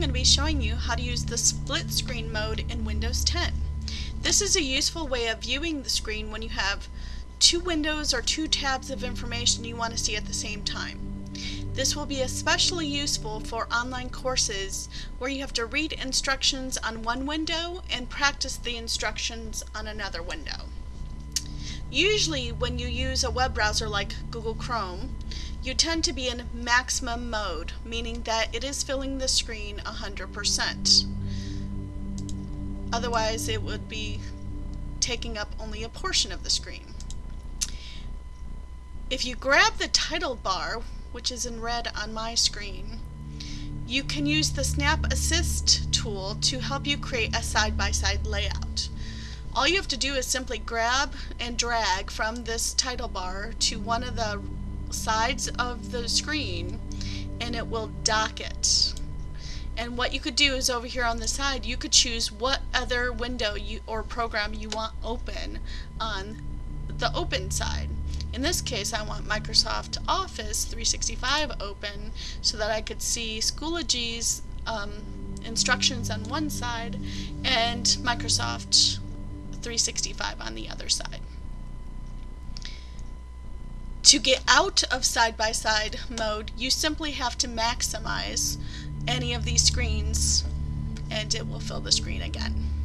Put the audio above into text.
going to be showing you how to use the split screen mode in Windows 10. This is a useful way of viewing the screen when you have two windows or two tabs of information you want to see at the same time. This will be especially useful for online courses where you have to read instructions on one window and practice the instructions on another window. Usually when you use a web browser like Google Chrome, you tend to be in maximum mode, meaning that it is filling the screen 100%. Otherwise it would be taking up only a portion of the screen. If you grab the title bar, which is in red on my screen, you can use the Snap Assist tool to help you create a side-by-side -side layout. All you have to do is simply grab and drag from this title bar to one of the sides of the screen and it will dock it. And what you could do is over here on the side, you could choose what other window you or program you want open on the open side. In this case, I want Microsoft Office 365 open so that I could see Schoology's um, instructions on one side and Microsoft 365 on the other side. To get out of side-by-side -side mode, you simply have to maximize any of these screens and it will fill the screen again.